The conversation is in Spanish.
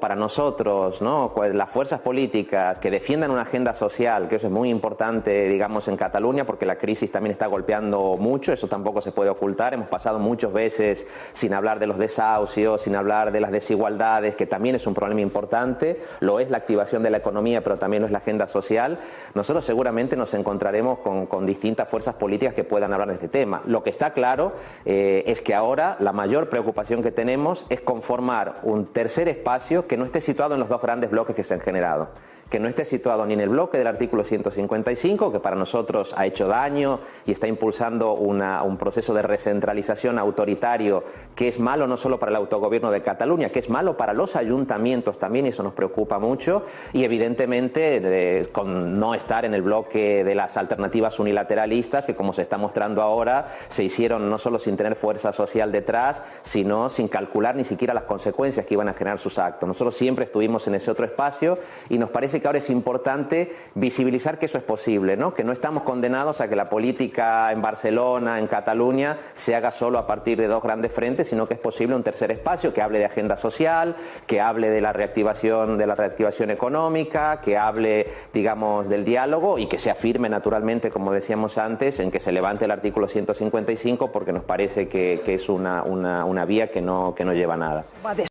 para nosotros, ¿no? Las fuerzas políticas que defiendan una agenda social, que eso es muy importante, digamos, en Cataluña, porque la crisis también está golpeando mucho, eso tampoco se puede ocultar. Hemos pasado muchas veces sin hablar de los desahucios, sin hablar de las desigualdades, que también es un problema importante. Lo es la activación de la economía, pero también lo es la agenda social. Nosotros seguramente nos encontraremos con, con distintas fuerzas políticas que puedan hablar de este tema. Lo que está claro eh, es que ahora la mayor preocupación que tenemos es conformar un tercer espacio que no esté situado en los dos grandes bloques que se han generado que no esté situado ni en el bloque del artículo 155, que para nosotros ha hecho daño y está impulsando un proceso de recentralización autoritario que es malo no solo para el autogobierno de Cataluña, que es malo para los ayuntamientos también, y eso nos preocupa mucho, y evidentemente de, con no estar en el bloque de las alternativas unilateralistas, que como se está mostrando ahora, se hicieron no solo sin tener fuerza social detrás, sino sin calcular ni siquiera las consecuencias que iban a generar sus actos. Nosotros siempre estuvimos en ese otro espacio y nos parece que ahora es importante visibilizar que eso es posible, ¿no? que no estamos condenados a que la política en Barcelona, en Cataluña, se haga solo a partir de dos grandes frentes, sino que es posible un tercer espacio que hable de agenda social, que hable de la reactivación, de la reactivación económica, que hable, digamos, del diálogo y que se afirme naturalmente, como decíamos antes, en que se levante el artículo 155 porque nos parece que, es una vía que no, que no lleva a nada.